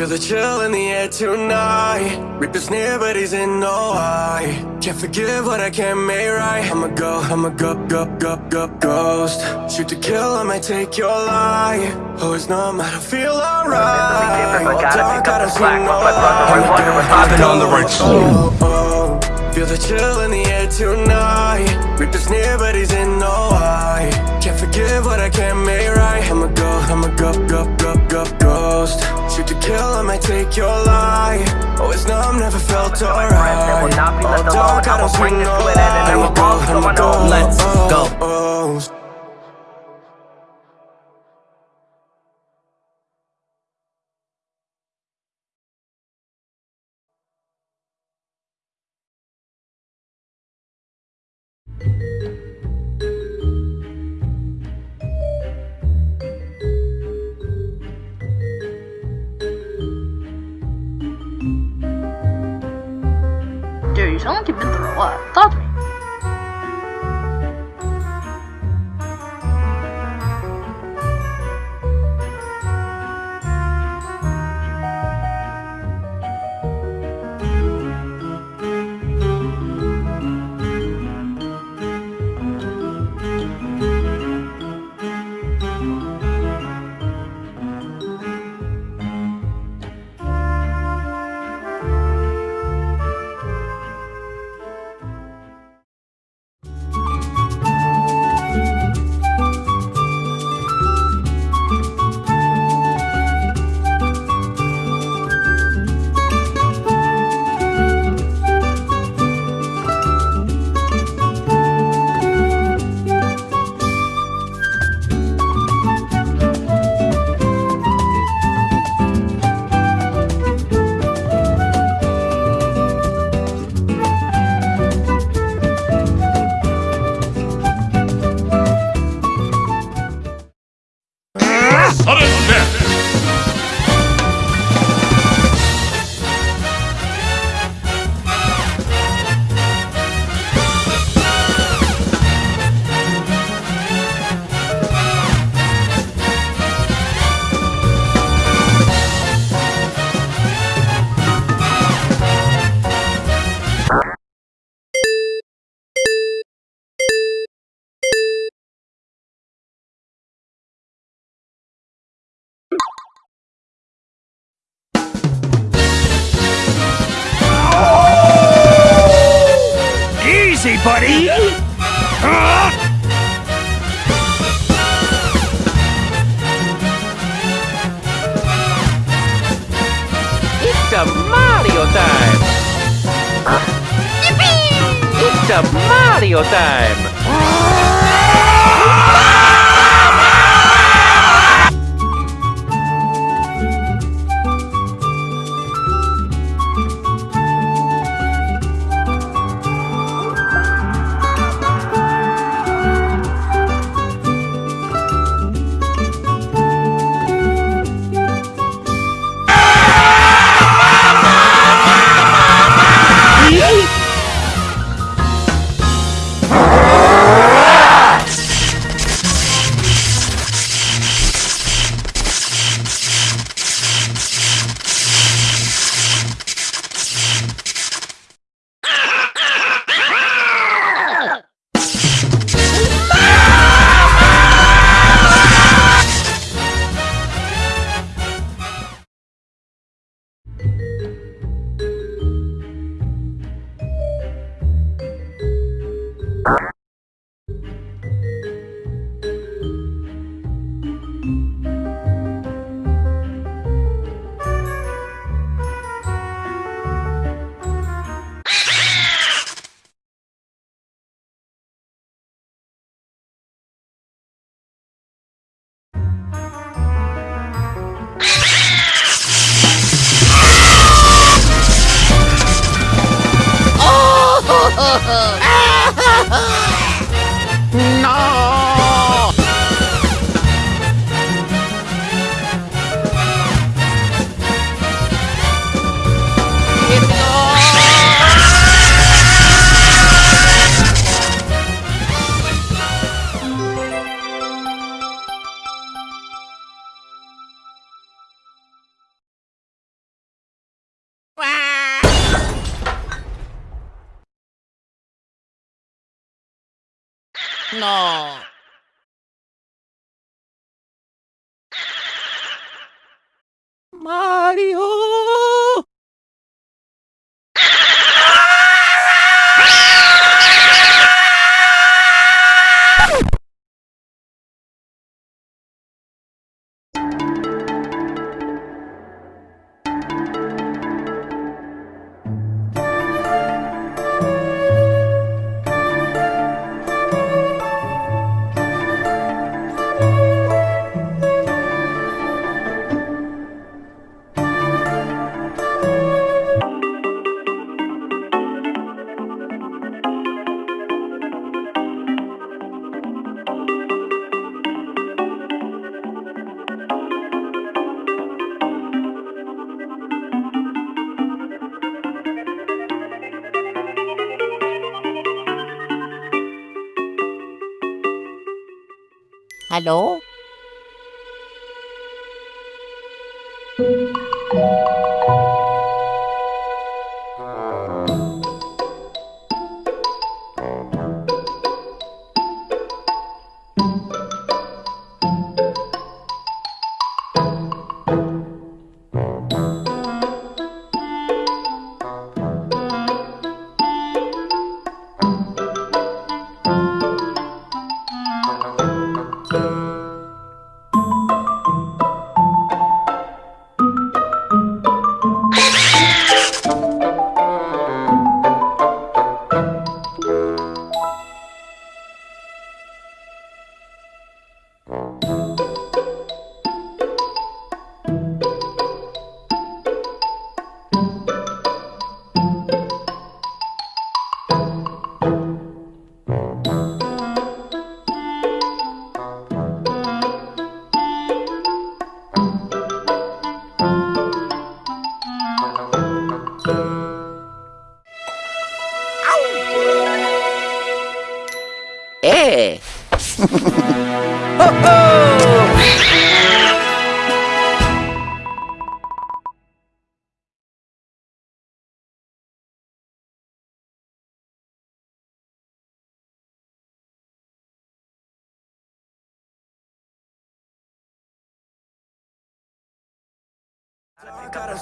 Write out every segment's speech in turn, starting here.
Feel the chill in the air tonight. Reaper's near, but he's in no high. Can't forgive what I can't make right. I'ma go, I'ma go, go, go, go, ghost. Shoot to kill, I might take your life. Oh, Always numb, I don't feel alright. Gotta Dark, I don't see no but my brother, I light. wonder what's I'ma I've been on the right oh, oh. Feel the chill in the air tonight. Reaper's near, but he's in no high. Forgive what I can't make right. I'ma go, I'ma go, go, go, go, ghost. Shoot to kill, I might take your life. Oh, Always numb, never felt my friends, will alright. not be oh, left All alone. dark, I don't this no to an end and light. I will I'ma go, I'ma go. Let's oh, go. he's only been through a lot. Thought me. Easy, buddy! Ah! It's a Mario time! It's a Mario time! Ah! No. Mario! Hallo?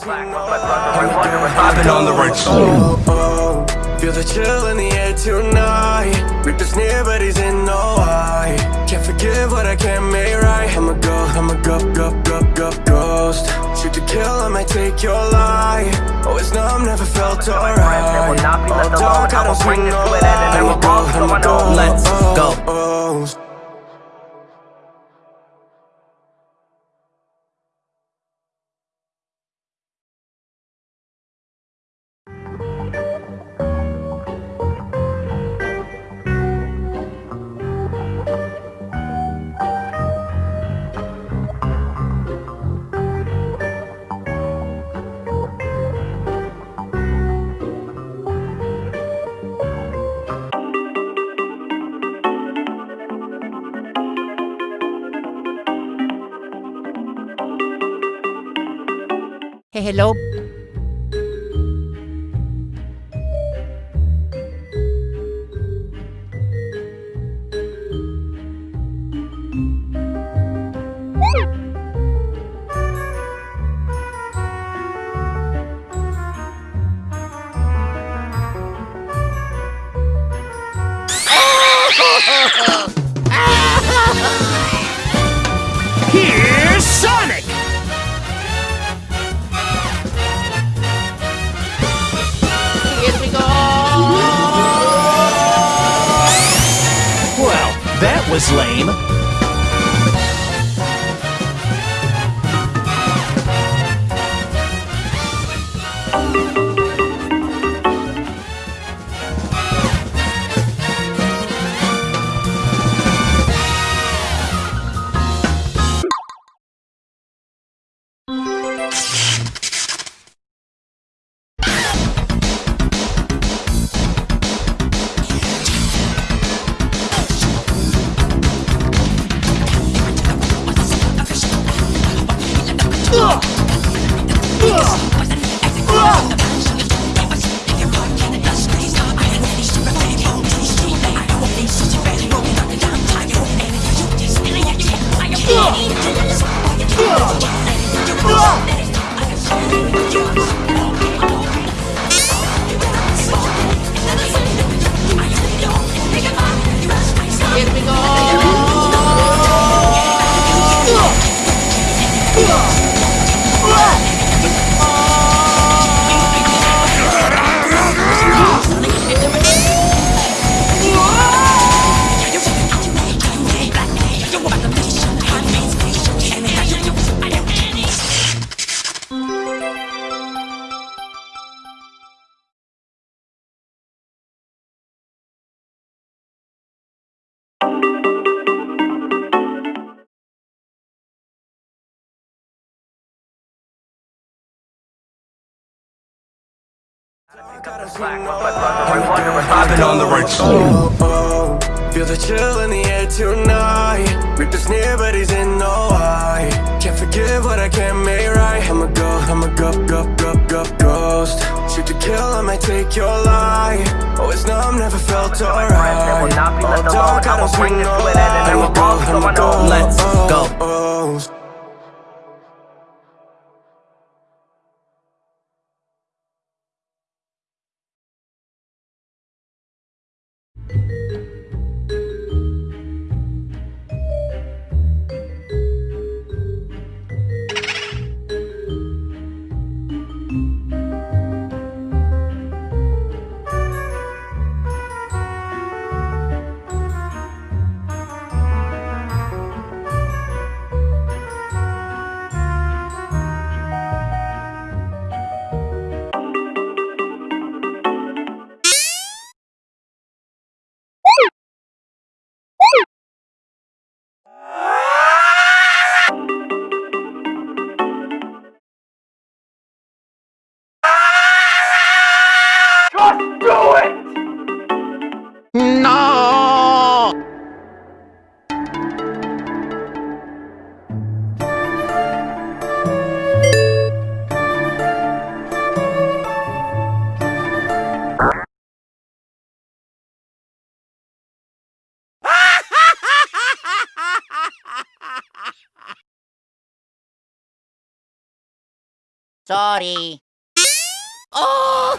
I've been on the right oh, oh, Feel the chill in the air tonight. Reapers near but he's in no eye. Can't forgive what I can't make right. I'm a go, I'm a go, go, go, go, ghost. Shoot to kill, I might take your life. Oh, Always numb, never felt alright. Oh dark, I don't see no light I'm a go, I'm a go, Let's go. Hello? Lame. I've been on the right oh, oh, Feel the chill in the air tonight. Rip this near but he's in no I Can't forgive what I can't make right. I'm a go, I'm a go, go, go, go, ghost. Shoot to kill, I might take your life. Oh, it's numb, never felt alright. Oh, don't cut us with no lie I'm a go, I'm a go, Let's oh, go. Sorry. Oh!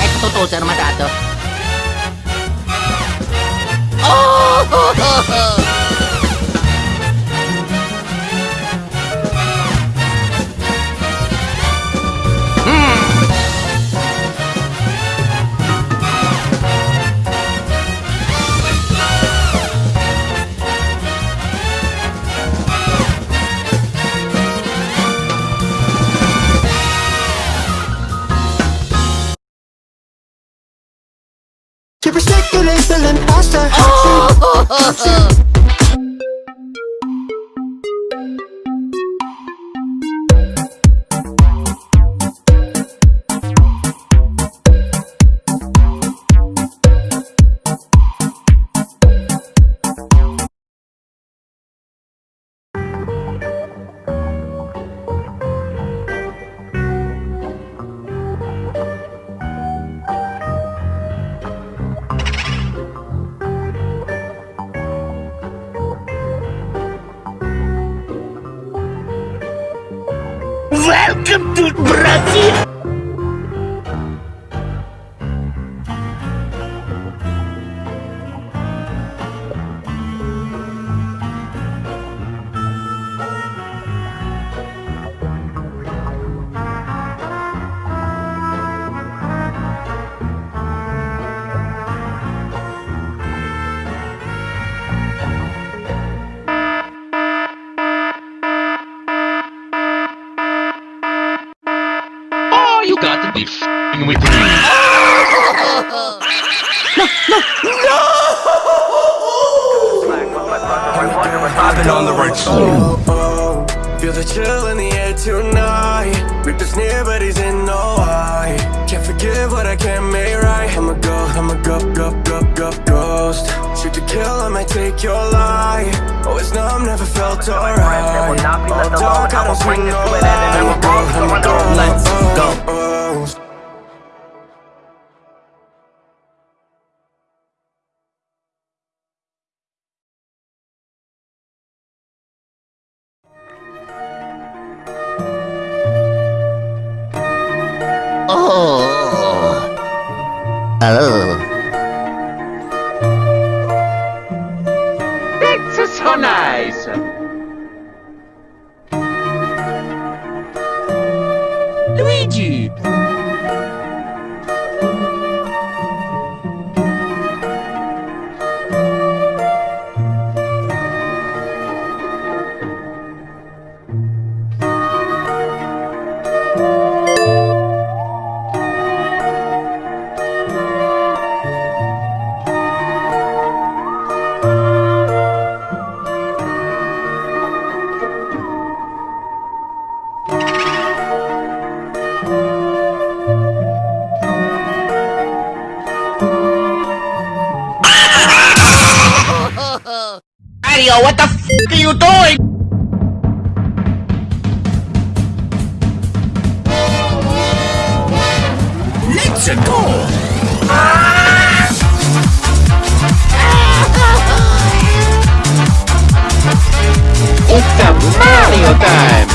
Ecco tu, sei armatato. Welcome to I've been on the right oh, oh. Feel the chill in the air tonight. This near but he's in no I Can't forgive what I can't make right. I'm a go, I'm a go, go, go, go, ghost. Shoot to kill, I might take your life. Oh, it's numb, never felt alright. Oh, don't cut us with no lie I'm a go, Luigi! Adiós. Mario, what the f are you doing? Let's go! It's a Mario time!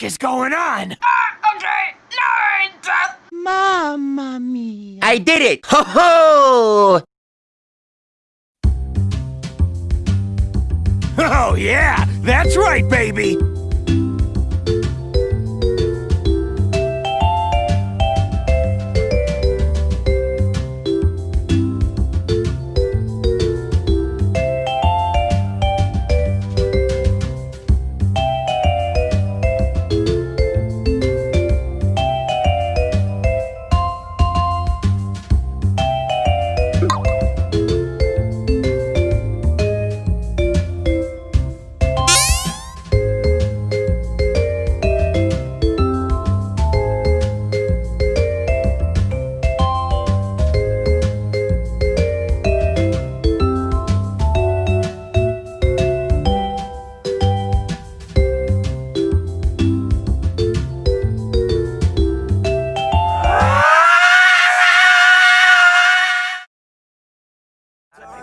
Heck is going on? I did it! Ho ho! Oh yeah, that's right, baby! I've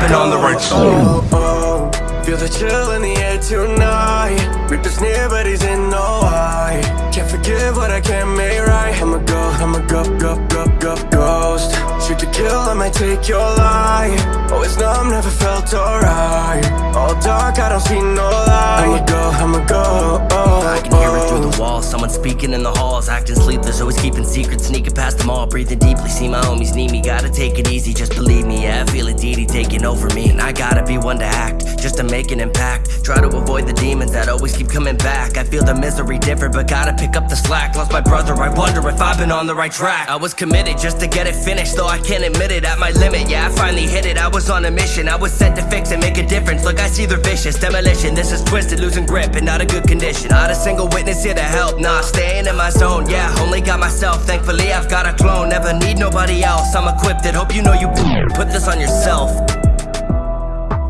been on the right oh, oh. Feel the chill in the air tonight. Reapers near but he's in no eye Can't forgive what I can't make right. I'ma go, I'ma go, go, go, go, ghost Shoot to kill, I might take your life oh, Always numb, never felt alright All dark, I don't see no light I'ma go, I'ma go, oh, I can hear it through the walls. Someone speaking in the halls, acting sleepless, always keeping secrets, sneaking past them all, breathing deeply. See my homies need me, gotta take it easy, just believe me. Yeah, I feel it deity taking over me, and I gotta be one to act, just to make an impact. Try to avoid the demons that always keep coming back. I feel the misery different, but gotta pick up the slack. Lost my brother, I wonder if I've been on the right track. I was committed just to get it finished, though I can't admit it. At my limit, yeah, I finally hit it. I was on a mission, I was set to fix and make a difference. Look, I see they're vicious, demolition. This is twisted, losing grip, and not a good condition. Not a single witness here to help, nah, staying in my zone. Yeah, only got myself. Thankfully, I've got a clone. Never need nobody else. I'm equipped. It. Hope you know you put this on yourself.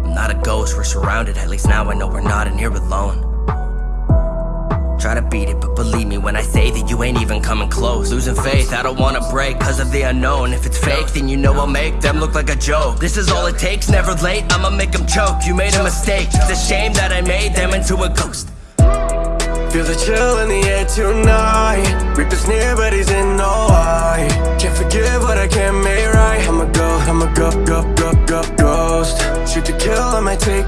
I'm not a ghost, we're surrounded. At least now I know we're not in here alone. Try to beat it, but believe me when I say that you ain't even coming close. Losing faith, I don't wanna break cause of the unknown. If it's fake, then you know I'll make them look like a joke. This is all it takes, never late, I'ma make them choke. You made a mistake, it's a shame that I made them into a ghost. Feel the chill in the air tonight Reaper's near but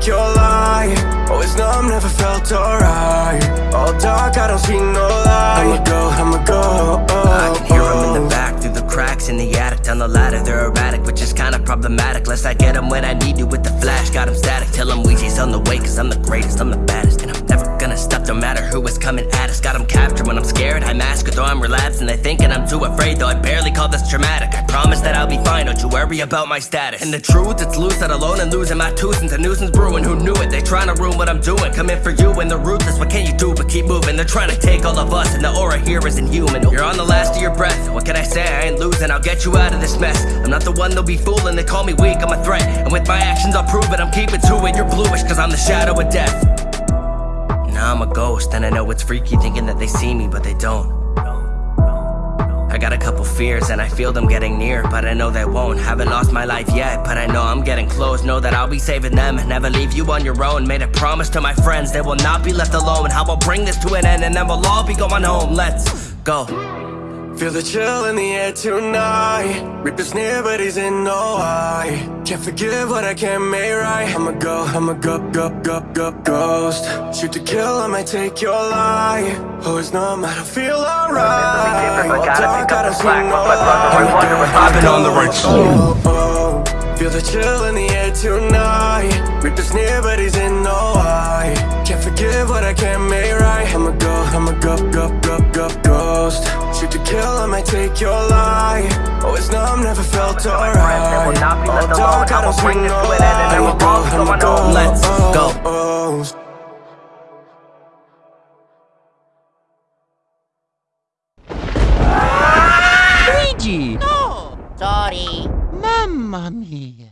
like your lie. Always numb, never felt alright. All dark, I don't see no light. I'ma go, I'ma go oh, I can hear oh. in the oh. back, through the cracks In the attic, down the ladder, they're erratic Which is kinda problematic. Lest I get them when I need you with the flash. Got them static, tell them Luigi's on the way Cause I'm the greatest, I'm the baddest And I'm never stop, no matter who is coming at us. Got 'em captured when I'm scared, I mask it, though I'm relapsed. And they thinking I'm too afraid, though I barely call this traumatic. I promise that I'll be fine, don't you worry about my status. And the truth, it's loose, that alone and losing my tooth into nuisance brewing. Who knew it? They tryna ruin what I'm doing. Coming for you and the ruthless, what can you do but keep moving? They're trying to take all of us, and the aura here is inhuman. You're on the last of your breath, what can I say? I ain't losing, I'll get you out of this mess. I'm not the one they'll be fooling, they call me weak, I'm a threat. And with my actions, I'll prove it, I'm keeping to it. You're bluish, cause I'm the shadow of death. Now I'm a ghost, and I know it's freaky thinking that they see me, but they don't. I got a couple fears and I feel them getting near, but I know they won't. Haven't lost my life yet, but I know I'm getting close. Know that I'll be saving them never leave you on your own. Made a promise to my friends they will not be left alone. How about bring this to an end and then we'll all be going home? Let's go. Feel the chill in the air tonight. Reapers near but he's in no I Can't forgive what I can't make right. I'ma go, I'ma go, go, go, go, ghost. Shoot to kill, I might take your life. Always know I don't feel alright. All dark, I don't see no light I've been on the right oh, oh. Feel the chill in the air tonight. Reapers near but he's in no I Can't forgive what I can't make right. I'ma go, I'ma go, go, go, go, ghost. Shoot kill, I might take your life Always know I'm never felt alright All dark, I don't see no light I'ma go, I'ma go, Let's go. oh, oh. Luigi! Sorry. Mamma mia!